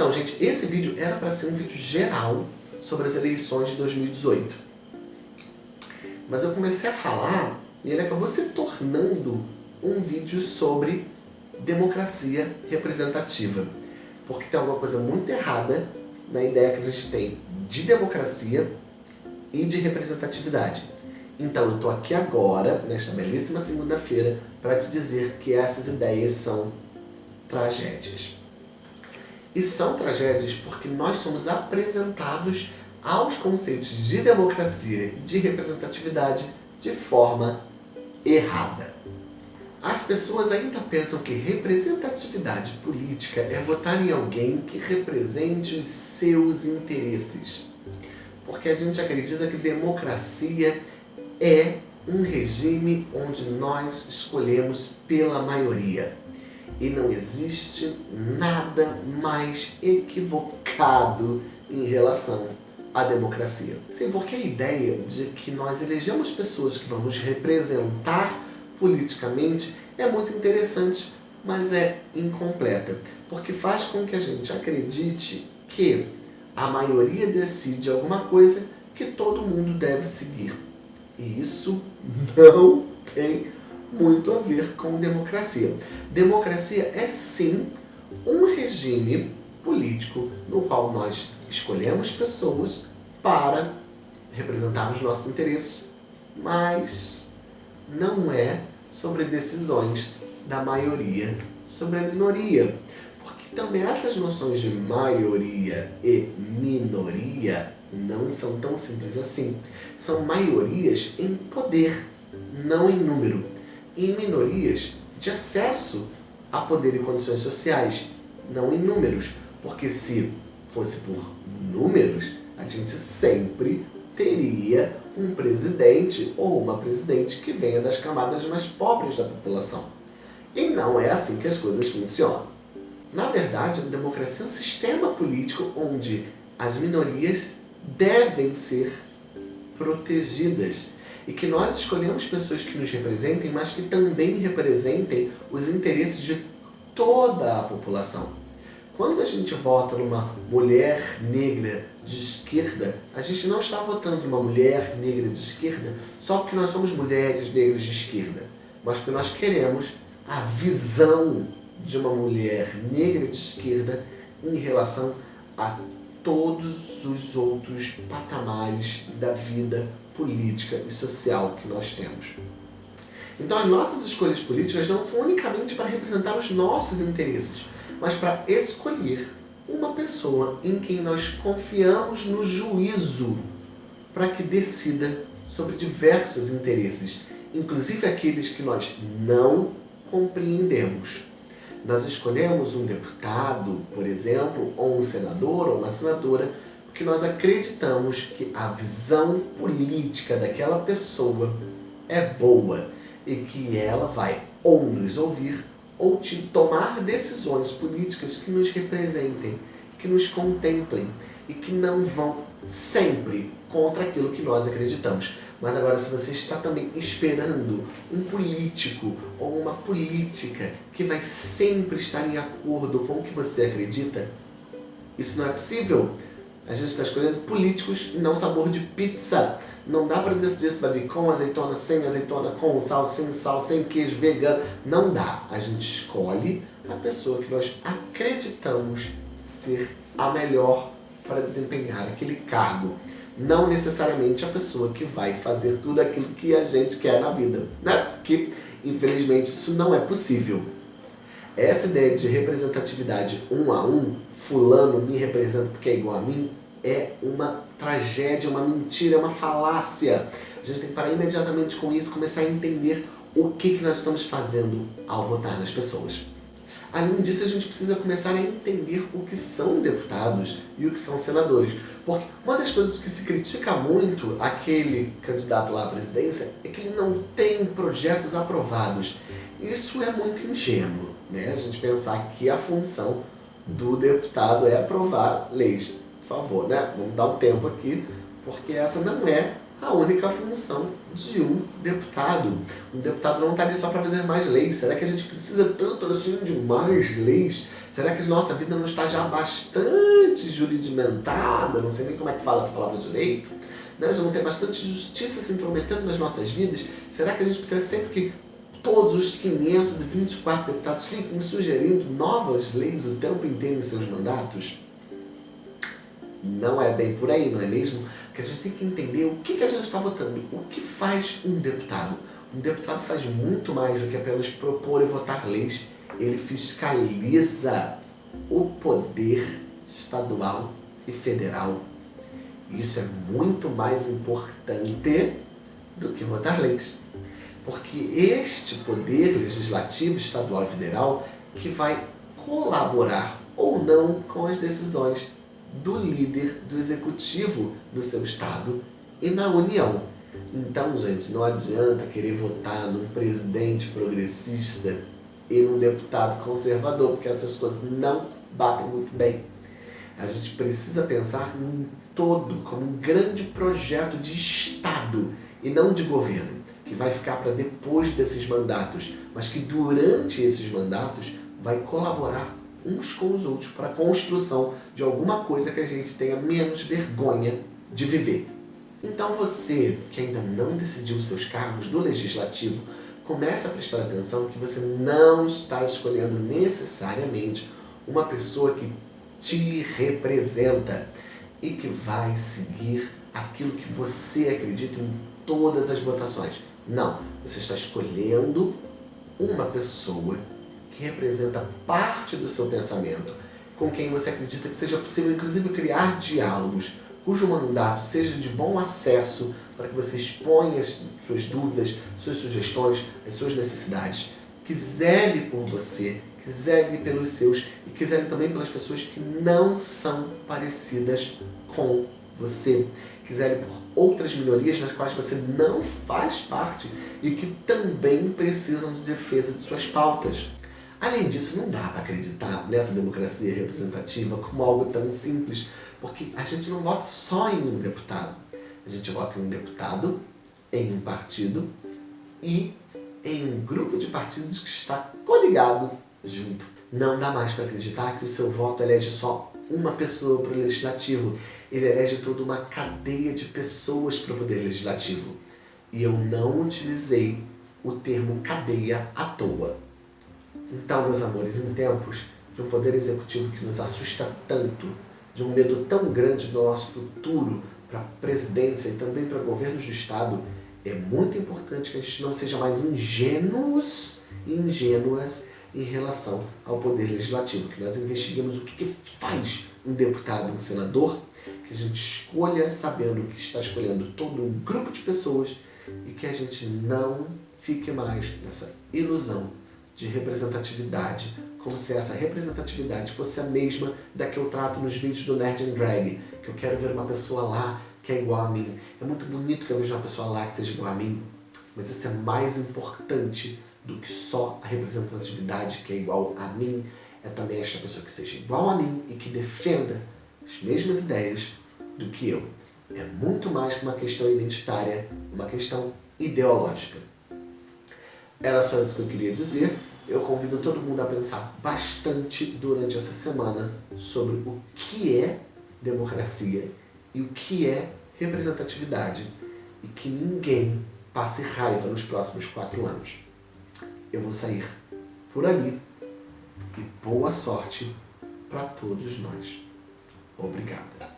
Então, gente, esse vídeo era para ser um vídeo geral sobre as eleições de 2018. Mas eu comecei a falar e ele acabou se tornando um vídeo sobre democracia representativa. Porque tem alguma coisa muito errada na ideia que a gente tem de democracia e de representatividade. Então eu estou aqui agora, nesta belíssima segunda-feira, para te dizer que essas ideias são tragédias. E são tragédias porque nós somos apresentados aos conceitos de democracia e de representatividade de forma errada. As pessoas ainda pensam que representatividade política é votar em alguém que represente os seus interesses. Porque a gente acredita que democracia é um regime onde nós escolhemos pela maioria. E não existe nada mais equivocado em relação à democracia. Sim, porque a ideia de que nós elegemos pessoas que vão nos representar politicamente é muito interessante, mas é incompleta, porque faz com que a gente acredite que a maioria decide alguma coisa que todo mundo deve seguir. E isso não tem muito a ver com democracia. Democracia é sim um regime político no qual nós escolhemos pessoas para representar os nossos interesses, mas não é sobre decisões da maioria sobre a minoria. Porque também essas noções de maioria e minoria não são tão simples assim. São maiorias em poder, não em número. E minorias de acesso a poder e condições sociais, não em números. Porque se fosse por números, a gente sempre teria um presidente ou uma presidente que venha das camadas mais pobres da população. E não é assim que as coisas funcionam. Na verdade, a democracia é um sistema político onde as minorias devem ser protegidas e que nós escolhemos pessoas que nos representem, mas que também representem os interesses de toda a população. Quando a gente vota numa mulher negra de esquerda, a gente não está votando numa mulher negra de esquerda só porque nós somos mulheres negras de esquerda, mas porque nós queremos a visão de uma mulher negra de esquerda em relação a todos os outros patamares da vida política e social que nós temos. Então as nossas escolhas políticas não são unicamente para representar os nossos interesses, mas para escolher uma pessoa em quem nós confiamos no juízo para que decida sobre diversos interesses, inclusive aqueles que nós não compreendemos. Nós escolhemos um deputado, por exemplo, ou um senador ou uma senadora, porque nós acreditamos que a visão política daquela pessoa é boa e que ela vai ou nos ouvir ou de tomar decisões políticas que nos representem, que nos contemplem e que não vão sempre contra aquilo que nós acreditamos. Mas agora, se você está também esperando um político ou uma política que vai sempre estar em acordo com o que você acredita, isso não é possível. A gente está escolhendo políticos e não sabor de pizza. Não dá para decidir se vai vir com azeitona, sem azeitona, com sal, sem sal, sem queijo, vegano. Não dá. A gente escolhe a pessoa que nós acreditamos ser a melhor para desempenhar aquele cargo. Não necessariamente a pessoa que vai fazer tudo aquilo que a gente quer na vida. Né? Porque, infelizmente, isso não é possível. Essa ideia de representatividade um a um, fulano me representa porque é igual a mim, é uma tragédia, uma mentira, é uma falácia. A gente tem que parar imediatamente com isso, começar a entender o que, que nós estamos fazendo ao votar nas pessoas. Além disso, a gente precisa começar a entender o que são deputados e o que são senadores. Porque uma das coisas que se critica muito aquele candidato lá à presidência é que ele não tem projetos aprovados. Isso é muito ingênuo, né? A gente pensar que a função do deputado é aprovar leis favor, né? Vamos dar um tempo aqui, porque essa não é a única função de um deputado. Um deputado não está ali só para fazer mais leis. Será que a gente precisa tanto assim de mais leis? Será que a nossa vida não está já bastante juridimentada? Não sei nem como é que fala essa palavra direito. Né? Já não tem bastante justiça se intrometendo nas nossas vidas? Será que a gente precisa sempre que todos os 524 deputados fiquem sugerindo novas leis o tempo inteiro em seus mandatos? Não é bem por aí, não é mesmo? Porque a gente tem que entender o que, que a gente está votando. O que faz um deputado? Um deputado faz muito mais do que apenas propor e votar leis. Ele fiscaliza o poder estadual e federal. Isso é muito mais importante do que votar leis. Porque este poder legislativo estadual e federal que vai colaborar ou não com as decisões do líder do executivo do seu estado e na União. Então, gente, não adianta querer votar num presidente progressista e num deputado conservador, porque essas coisas não batem muito bem. A gente precisa pensar num todo, como um grande projeto de Estado e não de governo, que vai ficar para depois desses mandatos, mas que durante esses mandatos vai colaborar uns com os outros para a construção de alguma coisa que a gente tenha menos vergonha de viver. Então você, que ainda não decidiu seus cargos do Legislativo, comece a prestar atenção que você não está escolhendo necessariamente uma pessoa que te representa e que vai seguir aquilo que você acredita em todas as votações. Não, você está escolhendo uma pessoa que representa parte do seu pensamento, com quem você acredita que seja possível, inclusive, criar diálogos, cujo mandato seja de bom acesso para que você exponha as suas dúvidas, suas sugestões, as suas necessidades, que zele por você, que zele pelos seus e que zele também pelas pessoas que não são parecidas com você, que zele por outras minorias nas quais você não faz parte e que também precisam de defesa de suas pautas. Além disso, não dá para acreditar nessa democracia representativa como algo tão simples, porque a gente não vota só em um deputado. A gente vota em um deputado, em um partido e em um grupo de partidos que está coligado junto. Não dá mais para acreditar que o seu voto elege só uma pessoa para o legislativo. Ele elege toda uma cadeia de pessoas para o poder legislativo. E eu não utilizei o termo cadeia à toa. Então, meus amores, em tempos de um poder executivo que nos assusta tanto, de um medo tão grande do nosso futuro para a presidência e também para governos do Estado, é muito importante que a gente não seja mais ingênuos e ingênuas em relação ao poder legislativo, que nós investiguemos o que, que faz um deputado, um senador, que a gente escolha sabendo que está escolhendo todo um grupo de pessoas e que a gente não fique mais nessa ilusão de representatividade, como se essa representatividade fosse a mesma da que eu trato nos vídeos do Nerd and Drag, que eu quero ver uma pessoa lá que é igual a mim. É muito bonito que eu veja uma pessoa lá que seja igual a mim, mas isso é mais importante do que só a representatividade que é igual a mim, é também esta pessoa que seja igual a mim e que defenda as mesmas ideias do que eu. É muito mais que uma questão identitária, uma questão ideológica. Era só isso que eu queria dizer eu convido todo mundo a pensar bastante durante essa semana sobre o que é democracia e o que é representatividade e que ninguém passe raiva nos próximos quatro anos. Eu vou sair por ali e boa sorte para todos nós. Obrigada.